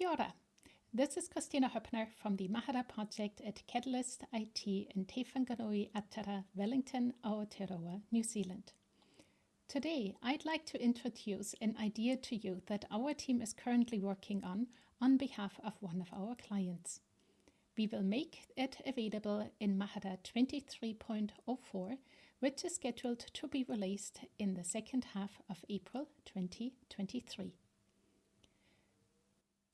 Kia ora. This is Kristina Hoeppner from the Mahara project at Catalyst IT in Te Whanganui-a-Tara, Wellington, Aotearoa, New Zealand. Today, I'd like to introduce an idea to you that our team is currently working on on behalf of one of our clients. We will make it available in Mahara 23.04, which is scheduled to be released in the second half of April 2023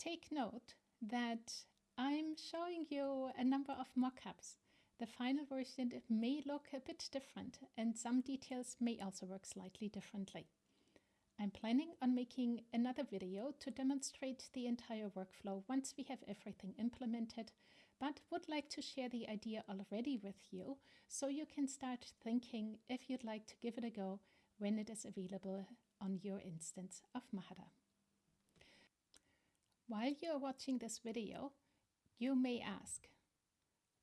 take note that I'm showing you a number of mockups. The final version may look a bit different and some details may also work slightly differently. I'm planning on making another video to demonstrate the entire workflow once we have everything implemented, but would like to share the idea already with you so you can start thinking if you'd like to give it a go when it is available on your instance of Mahara. While you're watching this video, you may ask,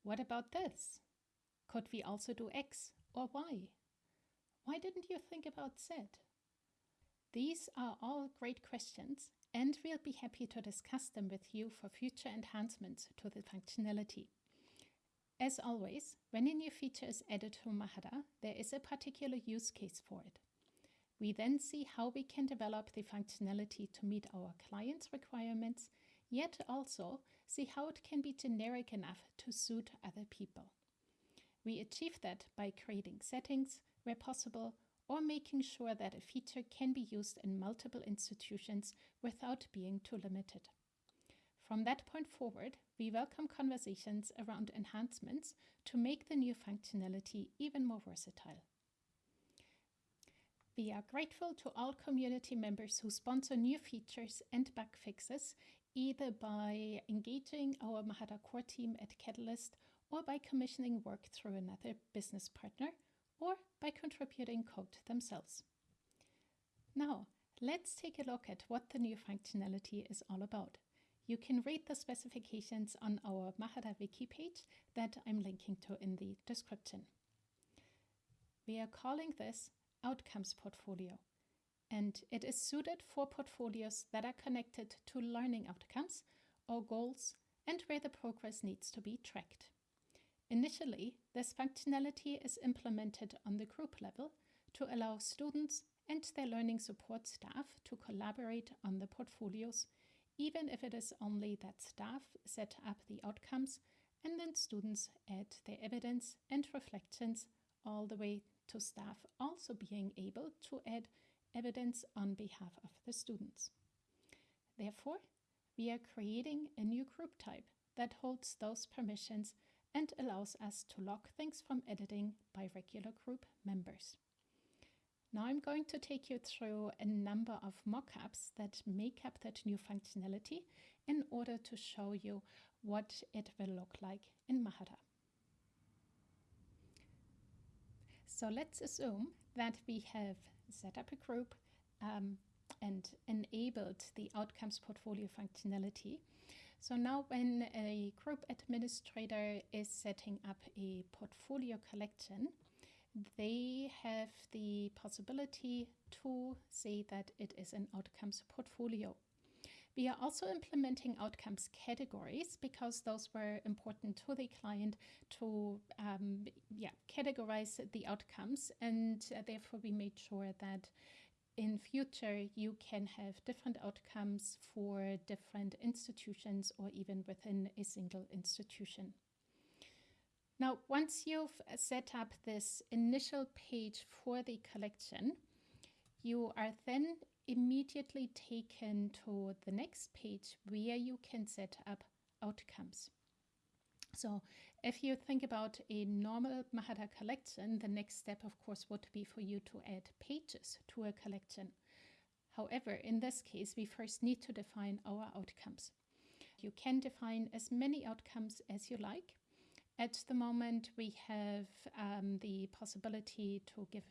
what about this? Could we also do X or Y? Why didn't you think about Z? These are all great questions and we'll be happy to discuss them with you for future enhancements to the functionality. As always, when a new feature is added to Mahara, there is a particular use case for it. We then see how we can develop the functionality to meet our clients' requirements, yet also see how it can be generic enough to suit other people. We achieve that by creating settings where possible or making sure that a feature can be used in multiple institutions without being too limited. From that point forward, we welcome conversations around enhancements to make the new functionality even more versatile. We are grateful to all community members who sponsor new features and bug fixes, either by engaging our Mahara core team at Catalyst or by commissioning work through another business partner or by contributing code themselves. Now, let's take a look at what the new functionality is all about. You can read the specifications on our Mahara wiki page that I'm linking to in the description. We are calling this outcomes portfolio. And it is suited for portfolios that are connected to learning outcomes or goals and where the progress needs to be tracked. Initially, this functionality is implemented on the group level to allow students and their learning support staff to collaborate on the portfolios, even if it is only that staff set up the outcomes and then students add their evidence and reflections all the way to staff also being able to add evidence on behalf of the students. Therefore, we are creating a new group type that holds those permissions and allows us to log things from editing by regular group members. Now I'm going to take you through a number of mockups that make up that new functionality in order to show you what it will look like in Mahara. So let's assume that we have set up a group um, and enabled the outcomes portfolio functionality. So now when a group administrator is setting up a portfolio collection, they have the possibility to say that it is an outcomes portfolio. We are also implementing outcomes categories because those were important to the client to um, yeah, categorize the outcomes and uh, therefore we made sure that in future you can have different outcomes for different institutions or even within a single institution. Now, once you've set up this initial page for the collection, you are then immediately taken to the next page where you can set up outcomes. So if you think about a normal Mahara collection, the next step, of course, would be for you to add pages to a collection. However, in this case, we first need to define our outcomes. You can define as many outcomes as you like. At the moment, we have um, the possibility to give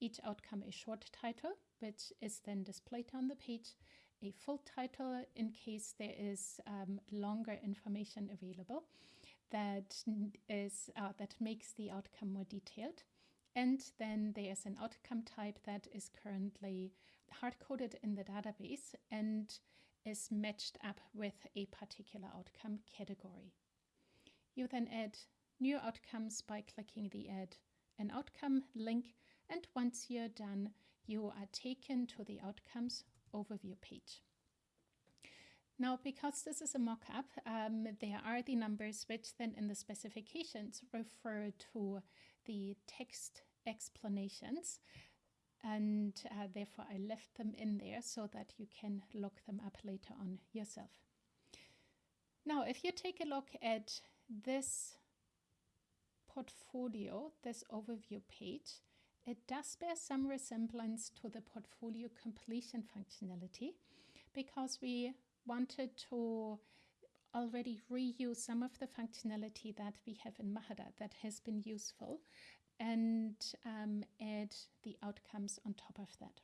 each outcome a short title which is then displayed on the page, a full title in case there is um, longer information available that is uh, that makes the outcome more detailed. And then there's an outcome type that is currently hard-coded in the database and is matched up with a particular outcome category. You then add new outcomes by clicking the Add an Outcome link, and once you're done, you are taken to the Outcomes overview page. Now, because this is a mock-up, um, there are the numbers which then in the specifications refer to the text explanations and uh, therefore I left them in there so that you can look them up later on yourself. Now, if you take a look at this portfolio, this overview page, it does bear some resemblance to the portfolio completion functionality because we wanted to already reuse some of the functionality that we have in Mahara that has been useful and um, add the outcomes on top of that.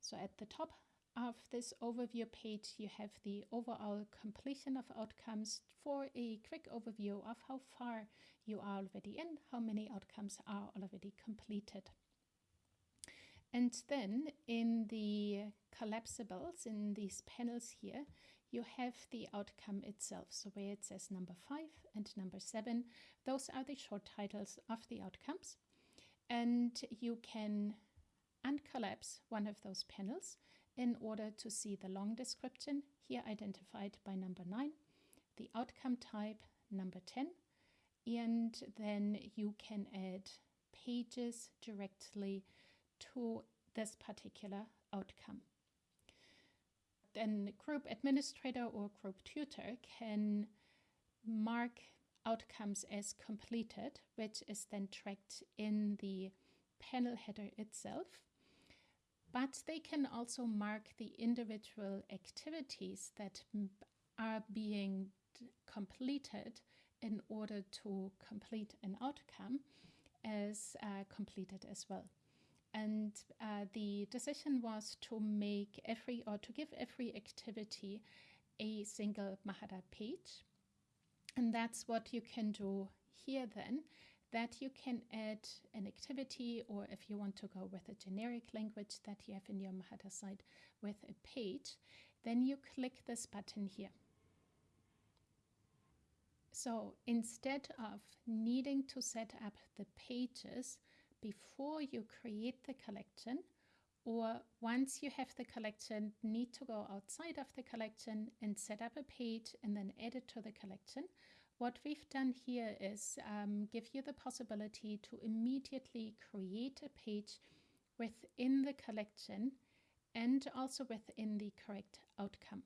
So at the top of this overview page, you have the overall completion of outcomes for a quick overview of how far you are already in, how many outcomes are already completed. And then in the collapsibles, in these panels here, you have the outcome itself. So where it says number five and number seven, those are the short titles of the outcomes. And you can uncollapse one of those panels in order to see the long description, here identified by number nine, the outcome type, number 10, and then you can add pages directly to this particular outcome then group administrator or group tutor can mark outcomes as completed, which is then tracked in the panel header itself. But they can also mark the individual activities that are being completed in order to complete an outcome as uh, completed as well and uh, the decision was to make every or to give every activity a single Mahara page. And that's what you can do here then, that you can add an activity or if you want to go with a generic language that you have in your Mahara site with a page, then you click this button here. So instead of needing to set up the pages before you create the collection or once you have the collection need to go outside of the collection and set up a page and then add it to the collection what we've done here is um, give you the possibility to immediately create a page within the collection and also within the correct outcome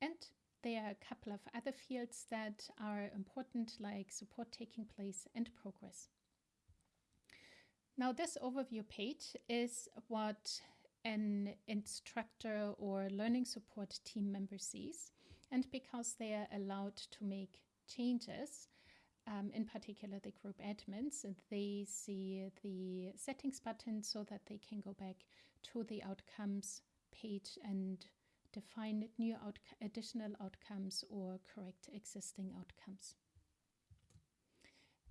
and there are a couple of other fields that are important like support taking place and progress now this overview page is what an instructor or learning support team member sees. And because they are allowed to make changes, um, in particular the group admins, they see the settings button so that they can go back to the outcomes page and define new out additional outcomes or correct existing outcomes.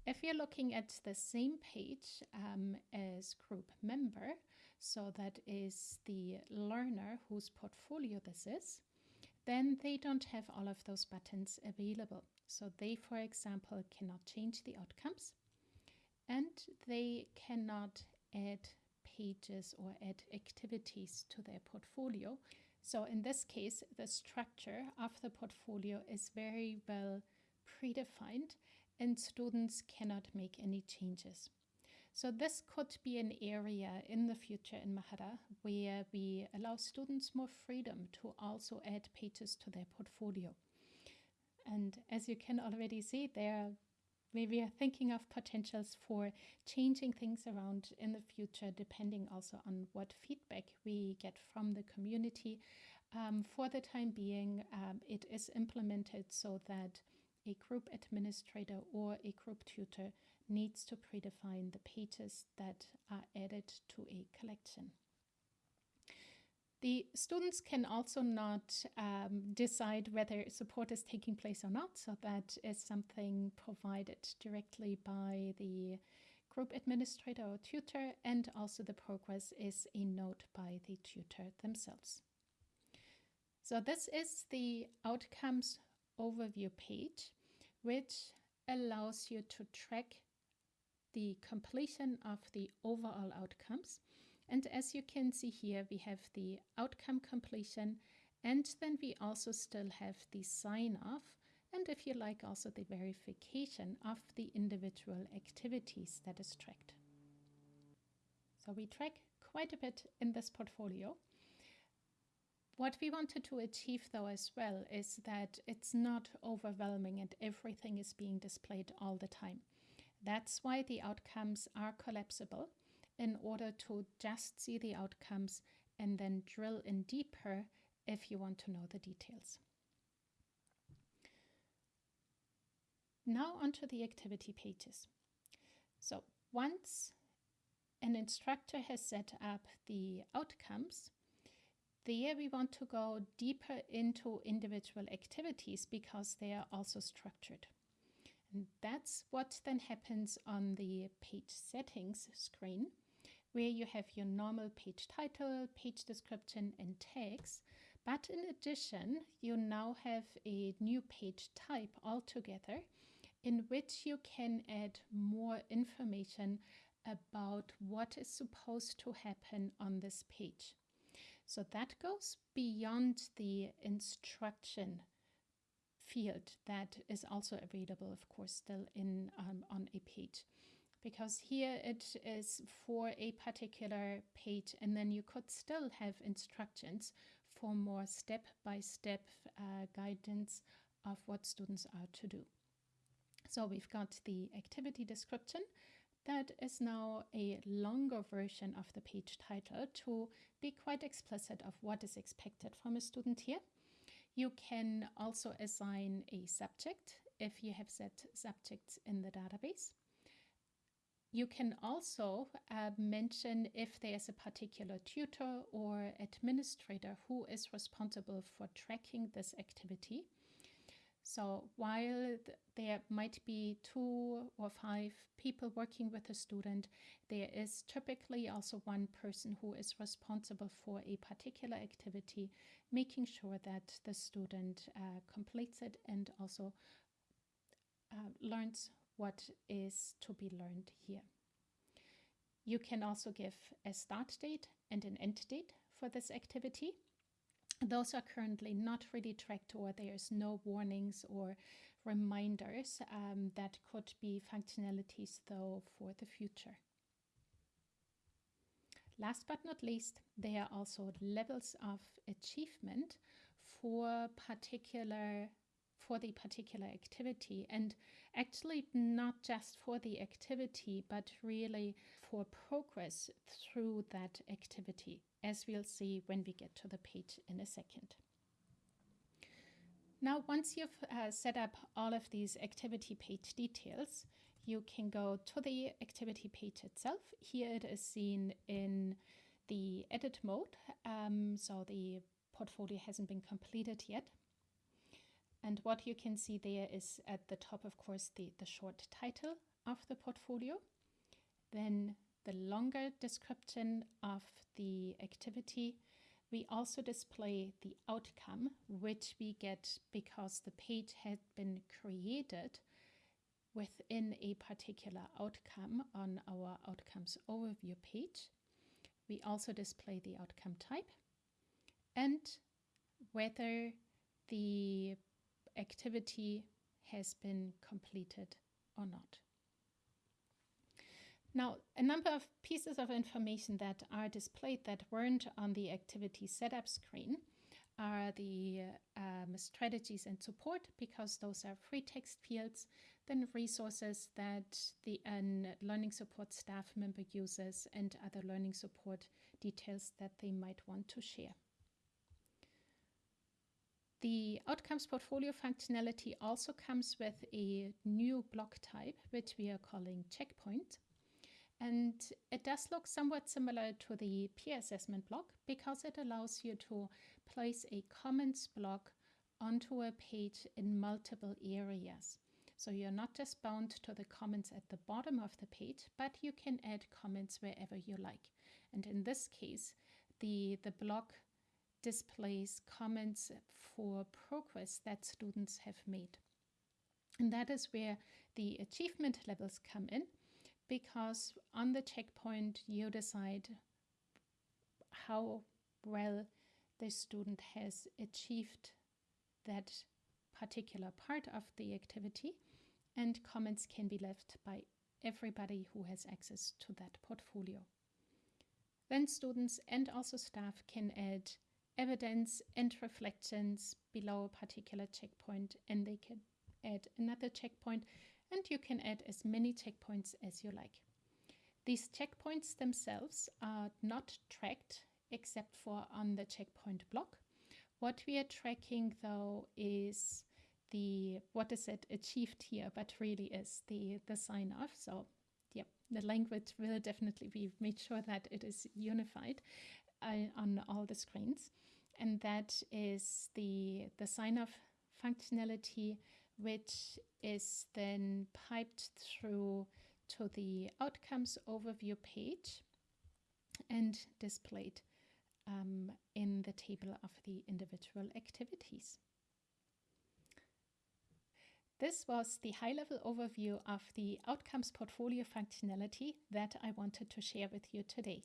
If you're looking at the same page um, as group member, so that is the learner whose portfolio this is, then they don't have all of those buttons available. So they, for example, cannot change the outcomes and they cannot add pages or add activities to their portfolio. So in this case, the structure of the portfolio is very well predefined and students cannot make any changes. So this could be an area in the future in Mahara where we allow students more freedom to also add pages to their portfolio. And as you can already see, there we are thinking of potentials for changing things around in the future, depending also on what feedback we get from the community. Um, for the time being, um, it is implemented so that a group administrator or a group tutor needs to predefine the pages that are added to a collection. The students can also not um, decide whether support is taking place or not, so that is something provided directly by the group administrator or tutor, and also the progress is a note by the tutor themselves. So this is the outcomes overview page, which allows you to track the completion of the overall outcomes. And as you can see here, we have the outcome completion, and then we also still have the sign off, and if you like, also the verification of the individual activities that is tracked. So we track quite a bit in this portfolio. What we wanted to achieve, though, as well, is that it's not overwhelming and everything is being displayed all the time. That's why the outcomes are collapsible in order to just see the outcomes and then drill in deeper if you want to know the details. Now onto the activity pages. So once an instructor has set up the outcomes, there we want to go deeper into individual activities because they are also structured. And that's what then happens on the page settings screen, where you have your normal page title, page description, and tags. But in addition, you now have a new page type altogether in which you can add more information about what is supposed to happen on this page. So that goes beyond the instruction field that is also available, of course, still in um, on a page. Because here it is for a particular page, and then you could still have instructions for more step by step uh, guidance of what students are to do. So we've got the activity description that is now a longer version of the page title to be quite explicit of what is expected from a student here. You can also assign a subject if you have set subjects in the database. You can also uh, mention if there's a particular tutor or administrator who is responsible for tracking this activity. So while th there might be two or five people working with a student, there is typically also one person who is responsible for a particular activity, making sure that the student uh, completes it and also uh, learns what is to be learned here. You can also give a start date and an end date for this activity. Those are currently not really tracked or there's no warnings or reminders um, that could be functionalities though for the future. Last but not least, there are also levels of achievement for particular for the particular activity and actually not just for the activity but really for progress through that activity as we'll see when we get to the page in a second. Now once you've uh, set up all of these activity page details you can go to the activity page itself. Here it is seen in the edit mode um, so the portfolio hasn't been completed yet and what you can see there is at the top, of course, the, the short title of the portfolio, then the longer description of the activity. We also display the outcome, which we get because the page had been created within a particular outcome on our outcomes overview page. We also display the outcome type and whether the activity has been completed or not. Now, a number of pieces of information that are displayed that weren't on the activity setup screen are the um, strategies and support because those are free text fields, then resources that the um, learning support staff member uses and other learning support details that they might want to share. The outcomes portfolio functionality also comes with a new block type, which we are calling checkpoint. And it does look somewhat similar to the peer assessment block because it allows you to place a comments block onto a page in multiple areas. So you're not just bound to the comments at the bottom of the page, but you can add comments wherever you like. And in this case, the, the block displays comments for progress that students have made. And that is where the achievement levels come in because on the checkpoint you decide how well the student has achieved that particular part of the activity and comments can be left by everybody who has access to that portfolio. Then students and also staff can add evidence and reflections below a particular checkpoint and they can add another checkpoint and you can add as many checkpoints as you like. These checkpoints themselves are not tracked except for on the checkpoint block. What we are tracking though is the what is it achieved here, but really is the the sign off. So yep, the language will definitely be made sure that it is unified uh, on all the screens, and that is the the sign off functionality, which is then piped through to the outcomes overview page and displayed um, in the table of the individual activities. This was the high-level overview of the Outcomes Portfolio functionality that I wanted to share with you today.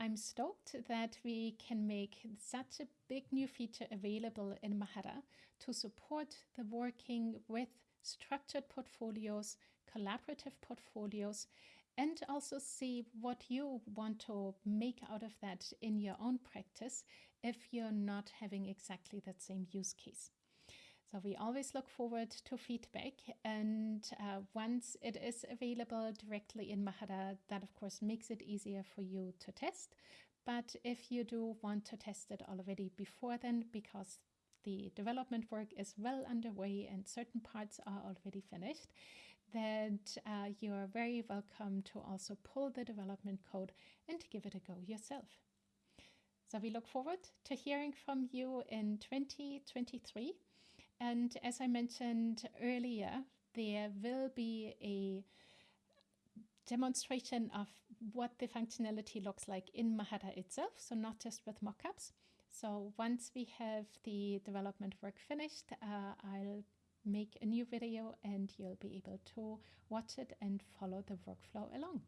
I'm stoked that we can make such a big new feature available in Mahara to support the working with structured portfolios, collaborative portfolios, and also see what you want to make out of that in your own practice if you're not having exactly that same use case. So we always look forward to feedback, and uh, once it is available directly in Mahara, that of course makes it easier for you to test. But if you do want to test it already before then, because the development work is well underway and certain parts are already finished, that uh, you are very welcome to also pull the development code and give it a go yourself. So we look forward to hearing from you in 2023. And as I mentioned earlier, there will be a demonstration of what the functionality looks like in Mahara itself, so not just with mockups. So once we have the development work finished, uh, I'll make a new video and you'll be able to watch it and follow the workflow along.